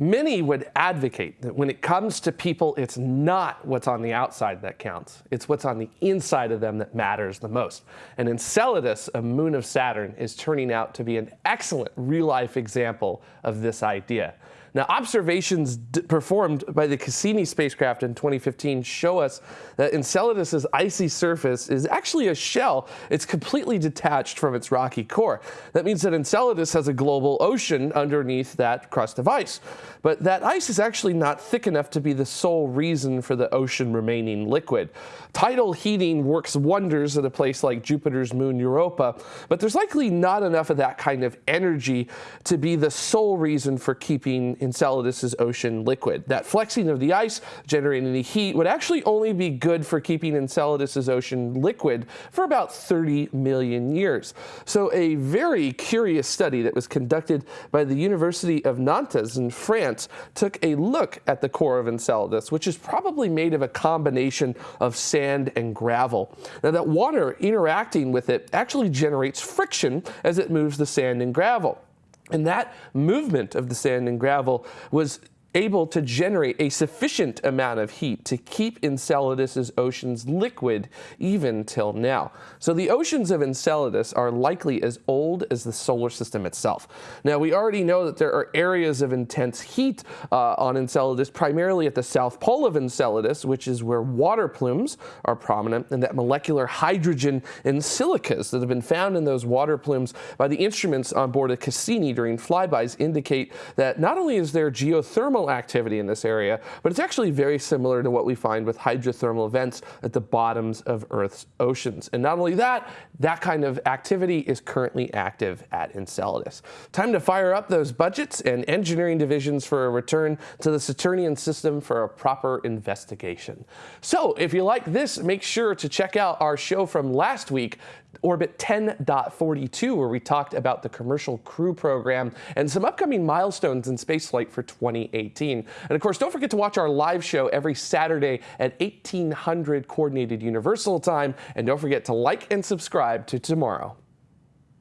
Many would advocate that when it comes to people, it's not what's on the outside that counts. It's what's on the inside of them that matters the most. And Enceladus, a moon of Saturn, is turning out to be an excellent real-life example of this idea. Now, observations performed by the Cassini spacecraft in 2015 show us that Enceladus's icy surface is actually a shell. It's completely detached from its rocky core. That means that Enceladus has a global ocean underneath that crust of ice. But that ice is actually not thick enough to be the sole reason for the ocean remaining liquid. Tidal heating works wonders at a place like Jupiter's moon Europa, but there's likely not enough of that kind of energy to be the sole reason for keeping Enceladus's ocean liquid. That flexing of the ice generating the heat would actually only be good for keeping Enceladus's ocean liquid for about 30 million years. So a very curious study that was conducted by the University of Nantes in France took a look at the core of Enceladus, which is probably made of a combination of sand and gravel. Now that water interacting with it actually generates friction as it moves the sand and gravel. And that movement of the sand and gravel was able to generate a sufficient amount of heat to keep Enceladus's oceans liquid even till now. So the oceans of Enceladus are likely as old as the solar system itself. Now we already know that there are areas of intense heat uh, on Enceladus, primarily at the south pole of Enceladus, which is where water plumes are prominent, and that molecular hydrogen and silicas that have been found in those water plumes by the instruments on board a Cassini during flybys indicate that not only is there geothermal thermal activity in this area, but it's actually very similar to what we find with hydrothermal vents at the bottoms of Earth's oceans. And not only that, that kind of activity is currently active at Enceladus. Time to fire up those budgets and engineering divisions for a return to the Saturnian system for a proper investigation. So if you like this, make sure to check out our show from last week, Orbit 10.42, where we talked about the Commercial Crew Program and some upcoming milestones in spaceflight for 2018. And of course, don't forget to watch our live show every Saturday at 1800 Coordinated Universal Time. And don't forget to like and subscribe to TMRO.